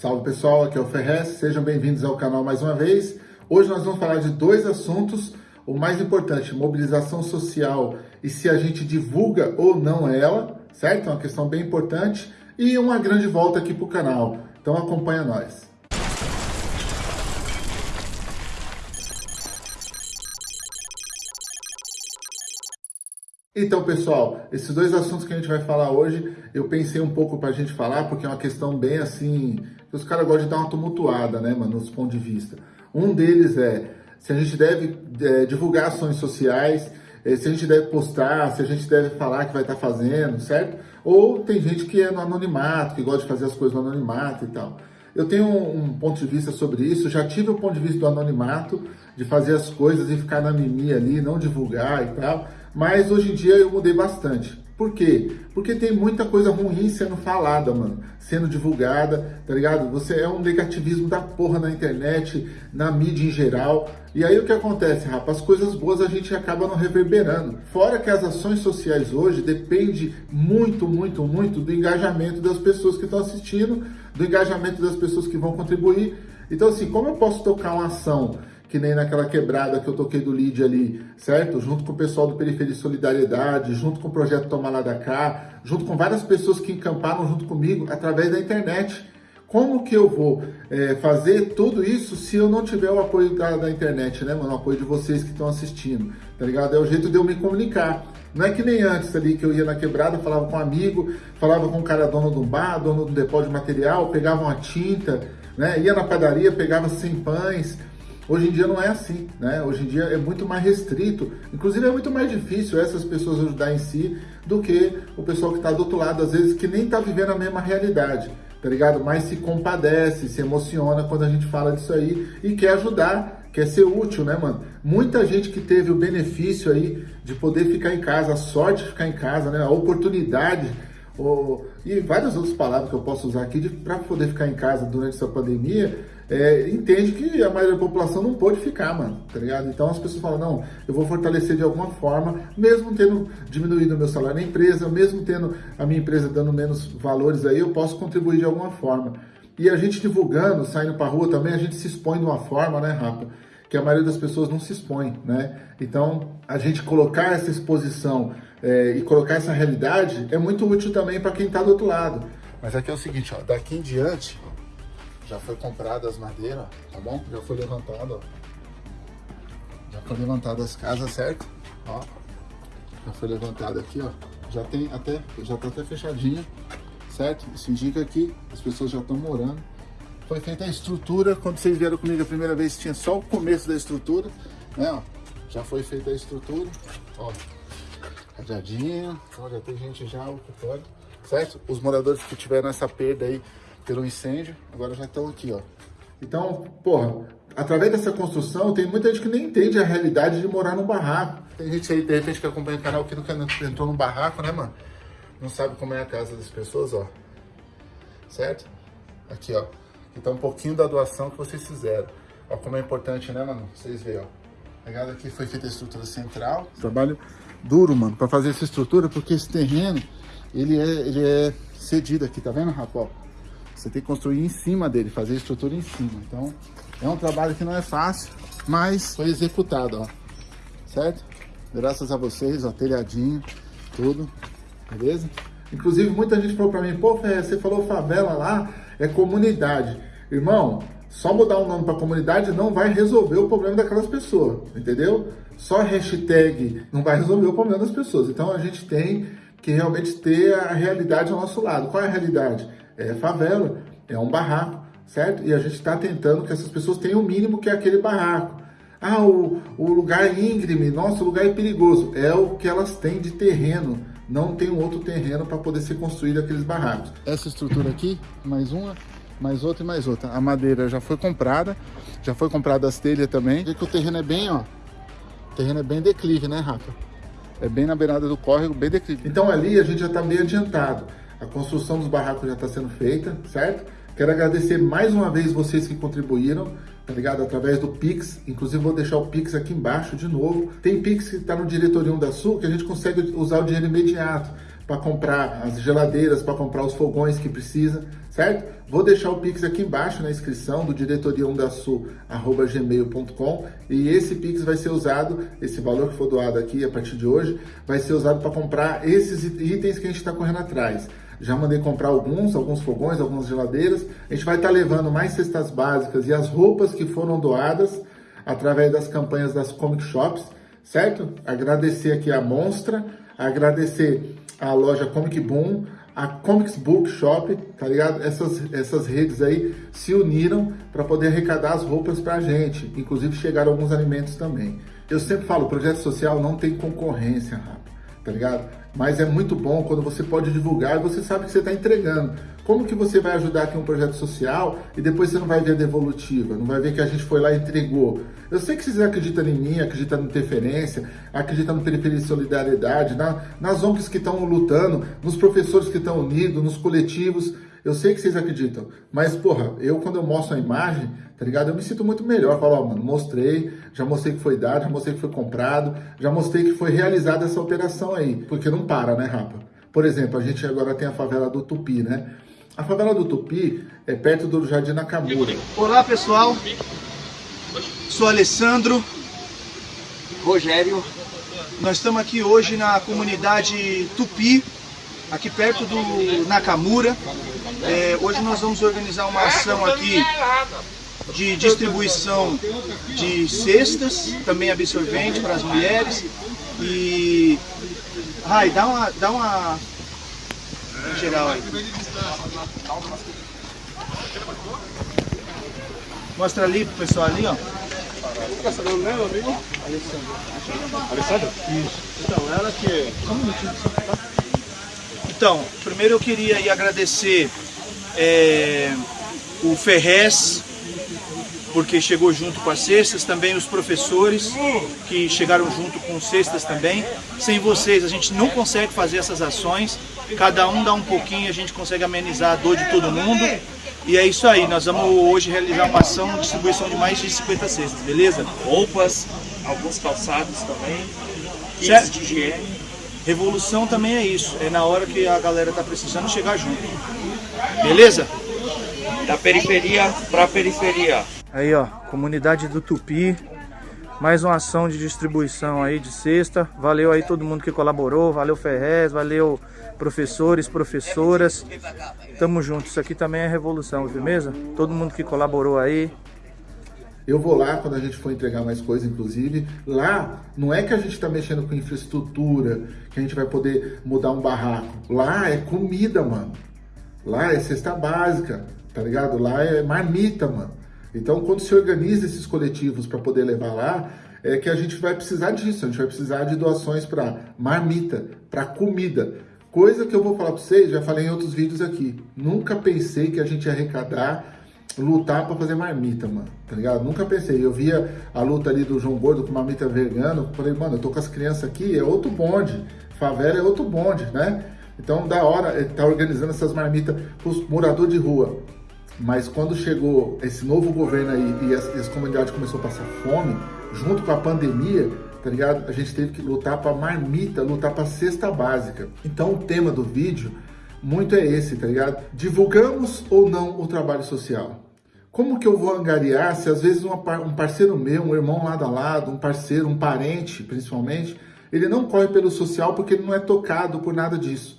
Salve pessoal, aqui é o Ferrez, sejam bem-vindos ao canal mais uma vez. Hoje nós vamos falar de dois assuntos, o mais importante, mobilização social e se a gente divulga ou não ela, certo? É uma questão bem importante e uma grande volta aqui para o canal, então acompanha nós. Então, pessoal, esses dois assuntos que a gente vai falar hoje, eu pensei um pouco para a gente falar, porque é uma questão bem assim, os caras gostam de dar uma tumultuada, né, mano, nos pontos de vista. Um deles é se a gente deve é, divulgar ações sociais, é, se a gente deve postar, se a gente deve falar que vai estar tá fazendo, certo? Ou tem gente que é no anonimato, que gosta de fazer as coisas no anonimato e tal. Eu tenho um, um ponto de vista sobre isso, já tive o ponto de vista do anonimato, de fazer as coisas e ficar na mimimi ali, não divulgar e tal, mas hoje em dia eu mudei bastante. Por quê? Porque tem muita coisa ruim sendo falada, mano, sendo divulgada, tá ligado? Você é um negativismo da porra na internet, na mídia em geral. E aí o que acontece, rapaz? As coisas boas a gente acaba não reverberando. Fora que as ações sociais hoje dependem muito, muito, muito do engajamento das pessoas que estão assistindo, do engajamento das pessoas que vão contribuir. Então, assim, como eu posso tocar uma ação que nem naquela quebrada que eu toquei do lead ali, certo? Junto com o pessoal do Periferia Solidariedade, junto com o Projeto Toma Lá da Cá, junto com várias pessoas que encamparam junto comigo através da internet. Como que eu vou é, fazer tudo isso se eu não tiver o apoio da, da internet, né, mano? O apoio de vocês que estão assistindo, tá ligado? É o jeito de eu me comunicar. Não é que nem antes ali que eu ia na quebrada, falava com um amigo, falava com um cara dono do bar, dono do depósito de material, pegava uma tinta, né? Ia na padaria, pegava 100 pães, Hoje em dia não é assim, né? Hoje em dia é muito mais restrito. Inclusive é muito mais difícil essas pessoas ajudar em si do que o pessoal que está do outro lado, às vezes que nem está vivendo a mesma realidade, tá ligado? Mas se compadece, se emociona quando a gente fala disso aí e quer ajudar, quer ser útil, né, mano? Muita gente que teve o benefício aí de poder ficar em casa, a sorte de ficar em casa, né? A oportunidade ou, e várias outras palavras que eu posso usar aqui para poder ficar em casa durante essa pandemia, é, entende que a maioria da população não pôde ficar, mano, tá ligado? Então as pessoas falam, não, eu vou fortalecer de alguma forma, mesmo tendo diminuído o meu salário na empresa, mesmo tendo a minha empresa dando menos valores aí, eu posso contribuir de alguma forma. E a gente divulgando, saindo pra rua também, a gente se expõe de uma forma, né, Rafa? Que a maioria das pessoas não se expõe, né? Então, a gente colocar essa exposição é, e colocar essa realidade é muito útil também para quem está do outro lado. Mas aqui é o seguinte, ó, daqui em diante, já foi comprada as madeiras, tá bom? Já foi levantado, ó. Já foi levantado as casas, certo? Ó. Já foi levantado aqui, ó. Já tem até, já tá até fechadinha, certo? Isso indica que as pessoas já estão morando. Foi feita a estrutura, quando vocês vieram comigo a primeira vez, tinha só o começo da estrutura, né, ó. Já foi feita a estrutura, ó. Ó, já tem gente já ocupando, certo? Os moradores que tiveram essa perda aí pelo incêndio, agora já estão aqui, ó. Então, porra, através dessa construção, tem muita gente que nem entende a realidade de morar num barraco. Tem gente aí, de repente, que acompanha o canal que nunca entrou num barraco, né, mano? Não sabe como é a casa das pessoas, ó. Certo? Aqui, ó. Aqui tá um pouquinho da doação que vocês fizeram. Ó como é importante, né, mano? Vocês veem, ó. Pegada aqui foi feita a estrutura central. Trabalho duro, mano, pra fazer essa estrutura, porque esse terreno, ele é, ele é cedido aqui, tá vendo, rapaz? Você tem que construir em cima dele, fazer a estrutura em cima. Então, é um trabalho que não é fácil, mas foi executado, ó. Certo? Graças a vocês, ó, telhadinho, tudo, beleza? Inclusive, muita gente falou pra mim, pô, você falou favela lá, é comunidade. Irmão, só mudar o nome para comunidade não vai resolver o problema daquelas pessoas, entendeu? Só hashtag não vai resolver o problema das pessoas. Então, a gente tem que realmente ter a realidade ao nosso lado. Qual é a realidade? é favela, é um barraco, certo? E a gente está tentando que essas pessoas tenham o mínimo que é aquele barraco. Ah, o, o lugar é íngreme, nosso lugar é perigoso. É o que elas têm de terreno. Não tem um outro terreno para poder ser construído aqueles barracos. Essa estrutura aqui, mais uma, mais outra e mais outra. A madeira já foi comprada, já foi comprada as telhas também. Vê que o terreno é bem, ó, o terreno é bem declive, né, Rafa? É bem na beirada do córrego, bem declive. Então ali a gente já está bem adiantado. A construção dos barracos já está sendo feita, certo? Quero agradecer mais uma vez vocês que contribuíram, tá ligado? Através do Pix. Inclusive, vou deixar o Pix aqui embaixo de novo. Tem Pix que está no Diretorium da Sul que a gente consegue usar o dinheiro imediato para comprar as geladeiras, para comprar os fogões que precisa, certo? Vou deixar o Pix aqui embaixo na inscrição do diretoria1dasul.gmail.com e esse Pix vai ser usado, esse valor que for doado aqui a partir de hoje, vai ser usado para comprar esses itens que a gente está correndo atrás. Já mandei comprar alguns, alguns fogões, algumas geladeiras. A gente vai estar tá levando mais cestas básicas e as roupas que foram doadas através das campanhas das comic shops, certo? Agradecer aqui a Monstra, agradecer a loja Comic Boom, a Comics Book Shop, tá ligado? Essas, essas redes aí se uniram para poder arrecadar as roupas para a gente, inclusive chegaram alguns alimentos também. Eu sempre falo, projeto social não tem concorrência, rapaz tá ligado? Mas é muito bom quando você pode divulgar e você sabe que você está entregando. Como que você vai ajudar aqui um projeto social e depois você não vai ver a devolutiva, não vai ver que a gente foi lá e entregou. Eu sei que vocês acreditam em mim, acreditam na interferência, acreditam no Periferia de Solidariedade, na, nas ONGs que estão lutando, nos professores que estão unidos, nos coletivos. Eu sei que vocês acreditam, mas, porra, eu quando eu mostro a imagem, tá ligado? Eu me sinto muito melhor. Falo, ó, mano, mostrei, já mostrei que foi dado, já mostrei que foi comprado, já mostrei que foi realizada essa operação aí. Porque não para, né, rapa? Por exemplo, a gente agora tem a favela do Tupi, né? A favela do Tupi é perto do Jardim Nakamura. Olá, pessoal. Sou Alessandro. Rogério. Nós estamos aqui hoje na comunidade Tupi, aqui perto do Nakamura. É, hoje nós vamos organizar uma ação aqui de distribuição de cestas, também absorvente para as mulheres. E. Ai, dá uma. Dá uma. Em geral aí. Mostra ali pro pessoal ali, ó. Fica sabendo mesmo, amigo? Alessandro. Alessandro? Isso. Então, ela que. Só um minutinho. Então, primeiro eu queria agradecer é, o Ferrez, porque chegou junto com as cestas, também os professores que chegaram junto com cestas também. Sem vocês a gente não consegue fazer essas ações, cada um dá um pouquinho, a gente consegue amenizar a dor de todo mundo. E é isso aí, nós vamos hoje realizar uma ação de distribuição de mais de 50 cestas, beleza? Roupas, alguns calçados também, kits de higiene. Revolução também é isso, é na hora que a galera tá precisando chegar junto. Beleza? Da periferia para a periferia. Aí ó, comunidade do Tupi, mais uma ação de distribuição aí de cesta. Valeu aí todo mundo que colaborou, valeu Ferrez, valeu professores, professoras. Tamo junto, isso aqui também é revolução, firmeza? Todo mundo que colaborou aí, eu vou lá quando a gente for entregar mais coisa, inclusive. Lá, não é que a gente está mexendo com infraestrutura, que a gente vai poder mudar um barraco. Lá é comida, mano. Lá é cesta básica, tá ligado? Lá é marmita, mano. Então, quando se organiza esses coletivos para poder levar lá, é que a gente vai precisar disso. A gente vai precisar de doações para marmita, para comida. Coisa que eu vou falar para vocês, já falei em outros vídeos aqui. Nunca pensei que a gente ia arrecadar lutar para fazer marmita, mano, tá ligado? Nunca pensei. Eu via a luta ali do João Gordo com marmita vegano, falei, mano, eu tô com as crianças aqui, é outro bonde. Favela é outro bonde, né? Então, da hora, ele tá organizando essas marmitas pros moradores de rua. Mas quando chegou esse novo governo aí e as, as comunidades começou a passar fome, junto com a pandemia, tá ligado? A gente teve que lutar para marmita, lutar para cesta básica. Então, o tema do vídeo muito é esse, tá ligado? Divulgamos ou não o trabalho social? Como que eu vou angariar se às vezes um parceiro meu, um irmão lado a lado, um parceiro, um parente principalmente, ele não corre pelo social porque ele não é tocado por nada disso.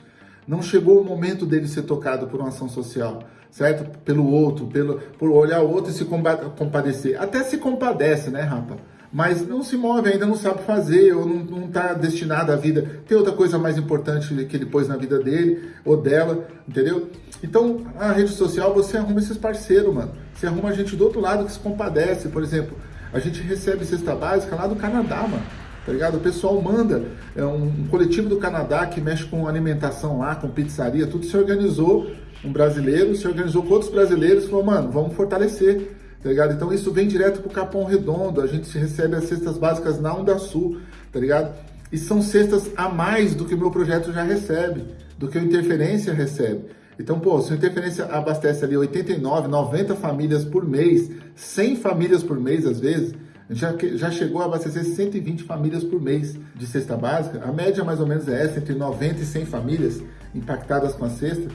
Não chegou o momento dele ser tocado por uma ação social, certo? Pelo outro, pelo, por olhar o outro e se compadecer. Até se compadece, né, rapa? mas não se move ainda, não sabe fazer, ou não está destinado à vida. Tem outra coisa mais importante que ele pôs na vida dele ou dela, entendeu? Então, a rede social, você arruma esses parceiros, mano. Você arruma gente do outro lado que se compadece. Por exemplo, a gente recebe cesta básica lá do Canadá, mano. Tá ligado? O pessoal manda, é um, um coletivo do Canadá que mexe com alimentação lá, com pizzaria, tudo se organizou. Um brasileiro se organizou com outros brasileiros falou, mano, vamos fortalecer tá ligado? Então isso vem direto pro Capão Redondo, a gente recebe as cestas básicas na Onda Sul, tá ligado? E são cestas a mais do que o meu projeto já recebe, do que o Interferência recebe. Então, pô, se o Interferência abastece ali 89, 90 famílias por mês, 100 famílias por mês às vezes, Já, já chegou a abastecer 120 famílias por mês de cesta básica. A média mais ou menos é essa, entre 90 e 100 famílias impactadas com a cesta.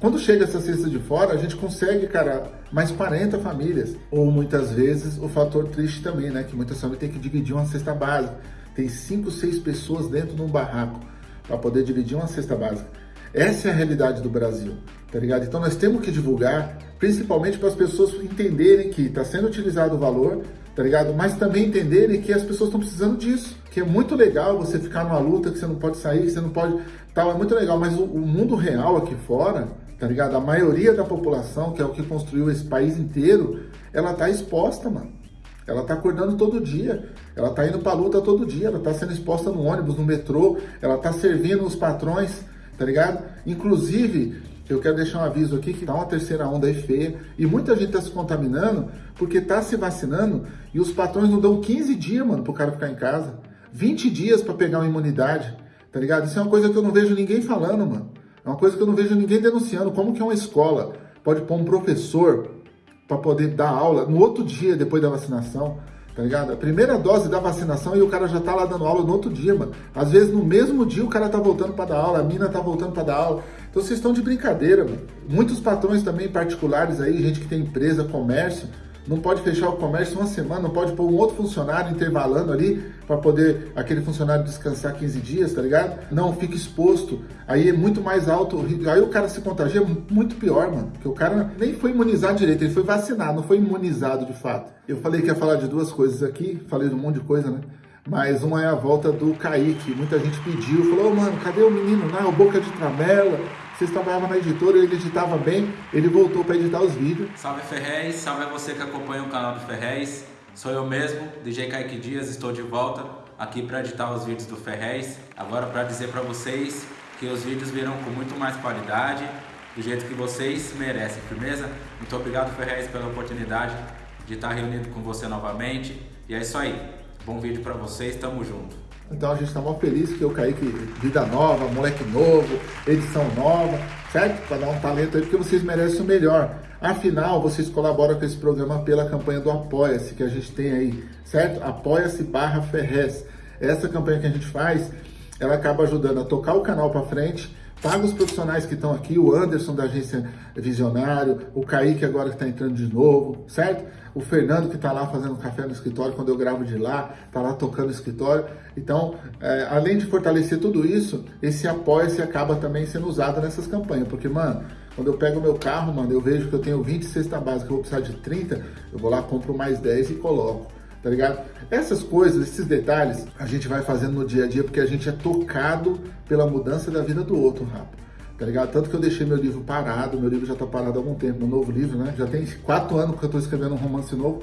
Quando chega essa cesta de fora, a gente consegue, cara, mais 40 famílias. Ou muitas vezes o fator triste também, né? Que muitas famílias têm que dividir uma cesta básica. Tem 5, 6 pessoas dentro de um barraco para poder dividir uma cesta básica. Essa é a realidade do Brasil, tá ligado? Então nós temos que divulgar, principalmente para as pessoas entenderem que está sendo utilizado o valor, tá ligado? Mas também entenderem que as pessoas estão precisando disso. Que é muito legal você ficar numa luta, que você não pode sair, que você não pode. Tal, é muito legal, mas o, o mundo real aqui fora tá ligado? A maioria da população, que é o que construiu esse país inteiro, ela tá exposta, mano. Ela tá acordando todo dia, ela tá indo pra luta todo dia, ela tá sendo exposta no ônibus, no metrô, ela tá servindo os patrões, tá ligado? Inclusive, eu quero deixar um aviso aqui que tá uma terceira onda aí feia e muita gente tá se contaminando porque tá se vacinando e os patrões não dão 15 dias, mano, pro cara ficar em casa. 20 dias para pegar uma imunidade, tá ligado? Isso é uma coisa que eu não vejo ninguém falando, mano. É uma coisa que eu não vejo ninguém denunciando. Como que uma escola pode pôr um professor para poder dar aula no outro dia depois da vacinação? Tá ligado? A primeira dose da vacinação e o cara já tá lá dando aula no outro dia, mano. Às vezes no mesmo dia o cara tá voltando para dar aula, a mina tá voltando para dar aula. Então vocês estão de brincadeira, mano. Muitos patrões também particulares aí, gente que tem empresa, comércio, não pode fechar o comércio uma semana, não pode pôr um outro funcionário intervalando ali para poder aquele funcionário descansar 15 dias, tá ligado? Não, fica exposto. Aí é muito mais alto, aí o cara se contagia muito pior, mano. Porque o cara nem foi imunizado direito, ele foi vacinado, não foi imunizado de fato. Eu falei que ia falar de duas coisas aqui, falei de um monte de coisa, né? Mas uma é a volta do Kaique. Muita gente pediu, falou, oh, mano, cadê o menino lá? O Boca de Tramela vocês trabalhavam na editora, ele editava bem, ele voltou para editar os vídeos. Salve Ferrez, salve a você que acompanha o canal do Ferrez. Sou eu mesmo, DJ Kaique Dias, estou de volta aqui para editar os vídeos do Ferrez. Agora para dizer para vocês que os vídeos virão com muito mais qualidade, do jeito que vocês merecem, firmeza? Muito obrigado Ferrez pela oportunidade de estar reunido com você novamente. E é isso aí. Bom vídeo para vocês, tamo junto. Então a gente está muito feliz que eu caí que vida nova, moleque novo, edição nova, certo? Para dar um talento aí, porque vocês merecem o melhor. Afinal, vocês colaboram com esse programa pela campanha do Apoia-se que a gente tem aí, certo? Apoia-se barra Ferrez. Essa campanha que a gente faz, ela acaba ajudando a tocar o canal para frente, paga os profissionais que estão aqui, o Anderson da agência Visionário, o Kaique agora que está entrando de novo, certo? O Fernando que está lá fazendo café no escritório, quando eu gravo de lá, está lá tocando o escritório. Então, é, além de fortalecer tudo isso, esse apoio-se acaba também sendo usado nessas campanhas, porque, mano, quando eu pego meu carro, mano, eu vejo que eu tenho 20 cesta básica, eu vou precisar de 30, eu vou lá, compro mais 10 e coloco tá ligado? Essas coisas, esses detalhes, a gente vai fazendo no dia a dia porque a gente é tocado pela mudança da vida do outro, rápido. Tá ligado? Tanto que eu deixei meu livro parado, meu livro já tá parado há algum tempo, meu novo livro, né? Já tem quatro anos que eu tô escrevendo um romance novo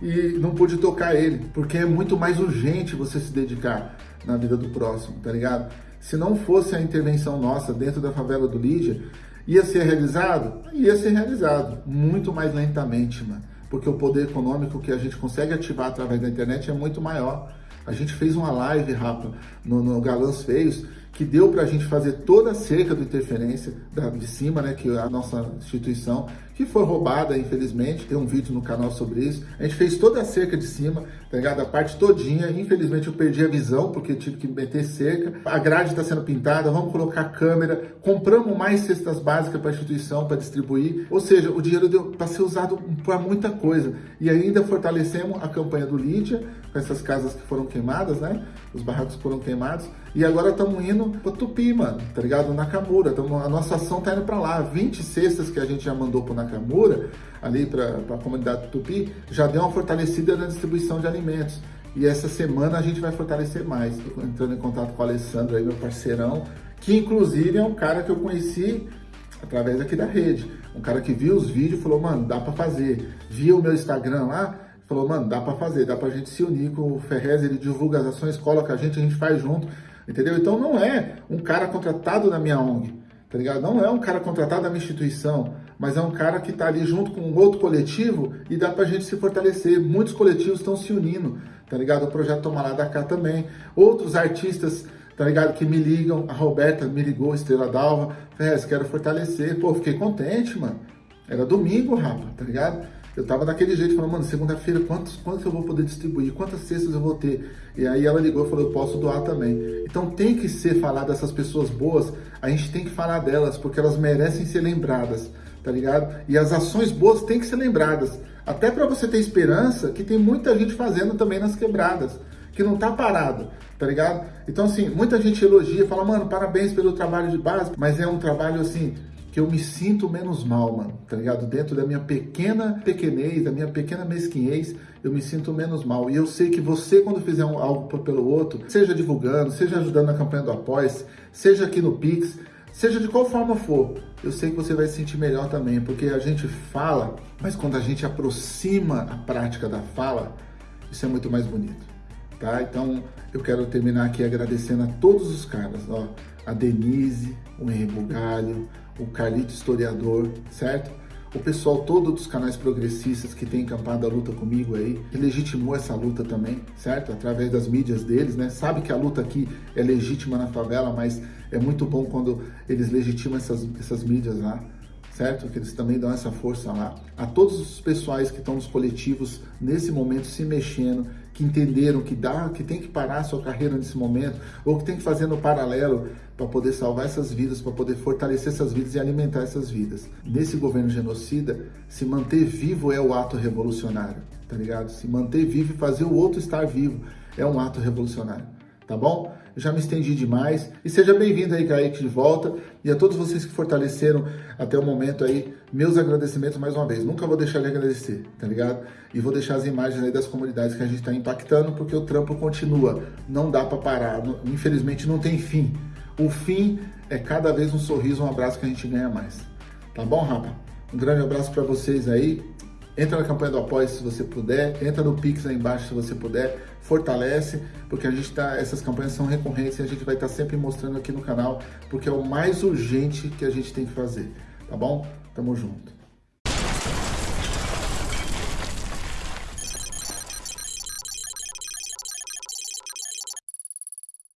e não pude tocar ele, porque é muito mais urgente você se dedicar na vida do próximo, tá ligado? Se não fosse a intervenção nossa dentro da favela do Lídia, ia ser realizado? Ia ser realizado, muito mais lentamente, mano porque o poder econômico que a gente consegue ativar através da internet é muito maior. A gente fez uma live, Rafa, no, no Galãs Feios, que deu para a gente fazer toda a cerca do interferência da, de cima, né, que é a nossa instituição, que foi roubada, infelizmente, tem um vídeo no canal sobre isso. A gente fez toda a cerca de cima, tá ligado? A parte todinha, infelizmente eu perdi a visão, porque tive que meter cerca. A grade está sendo pintada, vamos colocar câmera, compramos mais cestas básicas para a instituição, para distribuir. Ou seja, o dinheiro deu para ser usado para muita coisa. E ainda fortalecemos a campanha do Lídia, com essas casas que foram queimadas, né? Os barracos foram queimados. E agora estamos indo para Tupi, mano, tá ligado? Nakamura. Tamo, a nossa ação tá indo para lá. 20 cestas que a gente já mandou para Nakamura, ali para a comunidade Tupi, já deu uma fortalecida na distribuição de alimentos. E essa semana a gente vai fortalecer mais. Tô entrando em contato com o Alessandro aí, meu parceirão, que inclusive é um cara que eu conheci através aqui da rede. Um cara que viu os vídeos e falou, mano, dá para fazer. Viu o meu Instagram lá, falou, mano, dá para fazer, dá pra gente se unir com o Ferrez, ele divulga as ações, coloca a gente, a gente faz junto, entendeu? Então não é um cara contratado da minha ONG, tá ligado? Não é um cara contratado da minha instituição, mas é um cara que tá ali junto com um outro coletivo e dá pra gente se fortalecer. Muitos coletivos estão se unindo, tá ligado? O Projeto Tomará da Cá também. Outros artistas, tá ligado? Que me ligam, a Roberta me ligou, Estrela Dalva, Ferrez, quero fortalecer. Pô, fiquei contente, mano. Era domingo, rapaz, tá ligado? Eu tava daquele jeito, falando, mano, segunda-feira, quantos, quantos eu vou poder distribuir? Quantas cestas eu vou ter? E aí ela ligou e falou, eu posso doar também. Então tem que ser falar dessas pessoas boas, a gente tem que falar delas, porque elas merecem ser lembradas, tá ligado? E as ações boas têm que ser lembradas. Até para você ter esperança que tem muita gente fazendo também nas quebradas, que não tá parado, tá ligado? Então, assim, muita gente elogia, fala, mano, parabéns pelo trabalho de base, mas é um trabalho, assim, que eu me sinto menos mal, mano, tá ligado? Dentro da minha pequena pequenez, da minha pequena mesquinhez, eu me sinto menos mal. E eu sei que você, quando fizer algo pelo outro, seja divulgando, seja ajudando na campanha do Após, seja aqui no Pix, seja de qual forma for, eu sei que você vai se sentir melhor também, porque a gente fala, mas quando a gente aproxima a prática da fala, isso é muito mais bonito, tá? Então, eu quero terminar aqui agradecendo a todos os caras, ó, a Denise, o Henrique Bugalho, o Carlito Historiador, certo? O pessoal todo dos canais progressistas que tem encampado a luta comigo aí, que legitimou essa luta também, certo? Através das mídias deles, né? Sabe que a luta aqui é legítima na favela, mas é muito bom quando eles legitimam essas, essas mídias lá, certo? Que eles também dão essa força lá. A todos os pessoais que estão nos coletivos nesse momento se mexendo, que entenderam que dá, que tem que parar a sua carreira nesse momento, ou que tem que fazer no paralelo para poder salvar essas vidas, para poder fortalecer essas vidas e alimentar essas vidas. Nesse governo genocida, se manter vivo é o ato revolucionário, tá ligado? Se manter vivo e fazer o outro estar vivo é um ato revolucionário, tá bom? Já me estendi demais. E seja bem-vindo aí, Kaique, de volta. E a todos vocês que fortaleceram até o momento aí, meus agradecimentos mais uma vez. Nunca vou deixar de agradecer, tá ligado? E vou deixar as imagens aí das comunidades que a gente está impactando, porque o trampo continua. Não dá para parar. Infelizmente não tem fim. O fim é cada vez um sorriso, um abraço que a gente ganha mais. Tá bom, rapa? Um grande abraço para vocês aí. Entra na campanha do Apoio se você puder, entra no Pix aí embaixo se você puder, fortalece, porque a gente tá, essas campanhas são recorrentes e a gente vai estar tá sempre mostrando aqui no canal, porque é o mais urgente que a gente tem que fazer, tá bom? Tamo junto.